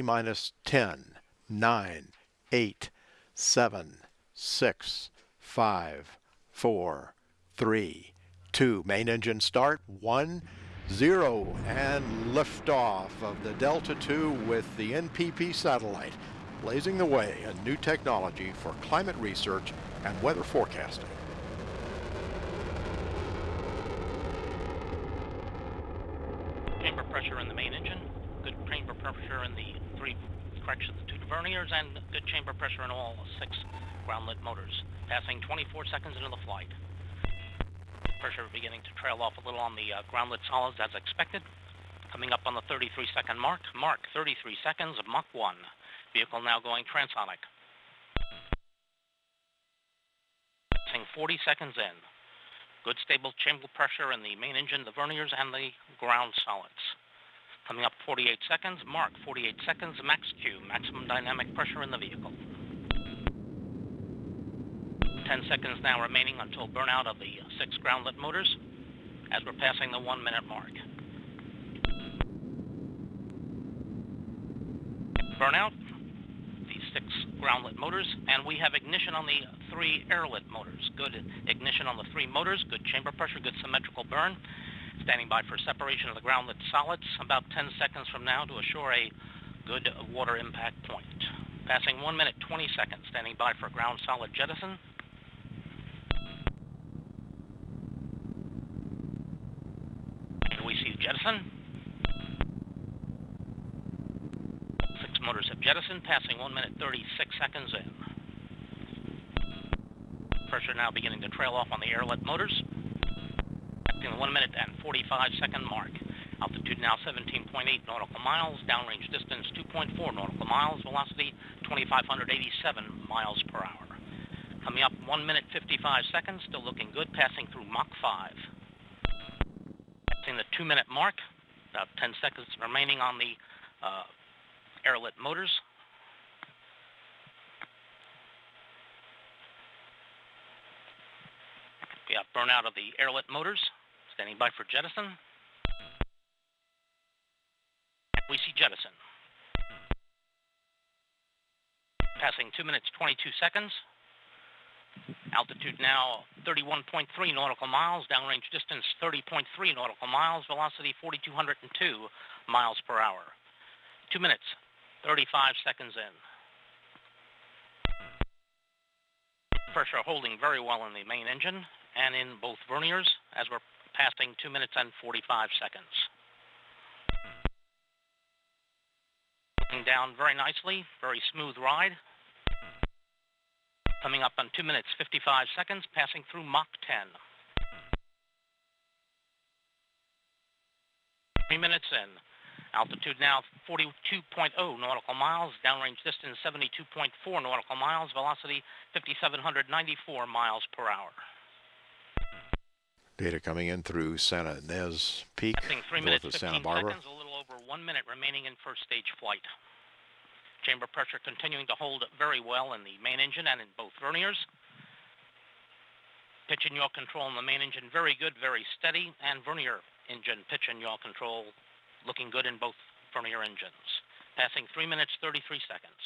Minus 10, 9, 8, 7, 6, 5, 4, 3, 2. Main engine start. 1, 0. And liftoff of the Delta II with the NPP satellite, blazing the way a new technology for climate research and weather forecasting. Chamber pressure in the main engine, pressure in the three corrections, the two verniers, and good chamber pressure in all six ground-lit motors. Passing 24 seconds into the flight. Pressure beginning to trail off a little on the uh, ground-lit solids as expected. Coming up on the 33 second mark. Mark 33 seconds of Mach 1. Vehicle now going transonic. Passing 40 seconds in. Good stable chamber pressure in the main engine, the verniers, and the ground solids. Coming up 48 seconds, mark 48 seconds, max Q, maximum dynamic pressure in the vehicle. 10 seconds now remaining until burnout of the six ground-lit motors as we're passing the one minute mark. Burnout, the six ground-lit motors, and we have ignition on the three air-lit motors. Good ignition on the three motors, good chamber pressure, good symmetrical burn. Standing by for separation of the ground-lit solids about 10 seconds from now to assure a good water impact point. Passing 1 minute 20 seconds, standing by for ground solid jettison. And we see jettison. Six motors have jettisoned, passing 1 minute 36 seconds in. Pressure now beginning to trail off on the air-lit motors. In the 1 minute and 45 second mark. Altitude now 17.8 nautical miles, downrange distance 2.4 nautical miles, velocity 2,587 miles per hour. Coming up 1 minute 55 seconds, still looking good, passing through Mach 5 Passing the two minute mark, about 10 seconds remaining on the uh, motors. We have burnout of the air-lit motors, standing by for jettison. We see jettison. Passing 2 minutes 22 seconds. Altitude now 31.3 nautical miles, downrange distance 30.3 nautical miles, velocity 4,202 miles per hour. Two minutes, 35 seconds in. Pressure holding very well in the main engine and in both verniers as we're passing 2 minutes and 45 seconds. Looking down very nicely, very smooth ride. Coming up on 2 minutes 55 seconds, passing through Mach 10. Three minutes in. Altitude now 42.0 nautical miles, downrange distance 72.4 nautical miles, velocity 5,794 miles per hour. Data coming in through Santa Ynez Peak, three minutes, of Santa Barbara. Seconds, a little over one minute remaining in first stage flight. Chamber pressure continuing to hold very well in the main engine and in both verniers. Pitch and yaw control in the main engine very good, very steady, and vernier engine pitch and yaw control looking good in both vernier engines. Passing 3 minutes 33 seconds.